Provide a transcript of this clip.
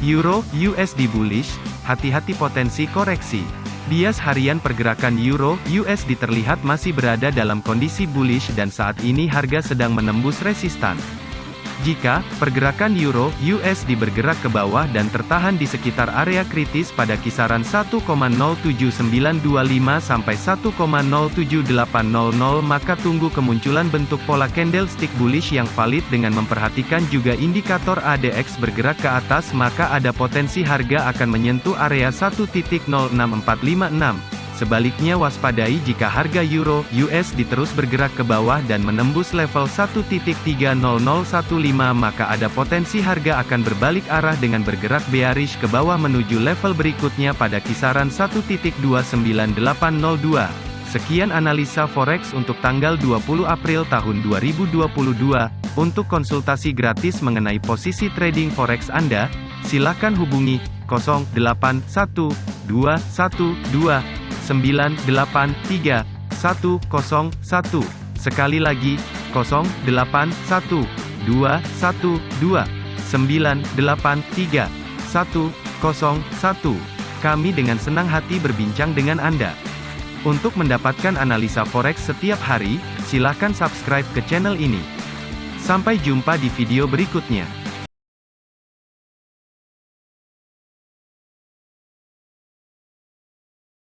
Euro USD bullish, hati-hati potensi koreksi. Bias harian pergerakan Euro USD terlihat masih berada dalam kondisi bullish dan saat ini harga sedang menembus resistan. Jika pergerakan euro USD bergerak ke bawah dan tertahan di sekitar area kritis pada kisaran 1,07925 sampai 1,07800 maka tunggu kemunculan bentuk pola candlestick bullish yang valid dengan memperhatikan juga indikator ADX bergerak ke atas maka ada potensi harga akan menyentuh area 1.06456. Sebaliknya waspadai jika harga euro USD terus bergerak ke bawah dan menembus level 1.30015 maka ada potensi harga akan berbalik arah dengan bergerak bearish ke bawah menuju level berikutnya pada kisaran 1.29802. Sekian analisa forex untuk tanggal 20 April tahun 2022. Untuk konsultasi gratis mengenai posisi trading forex Anda, silakan hubungi 081212 983 101. Sekali lagi, 081 212 983 101. Kami dengan senang hati berbincang dengan Anda. Untuk mendapatkan analisa forex setiap hari, silakan subscribe ke channel ini. Sampai jumpa di video berikutnya.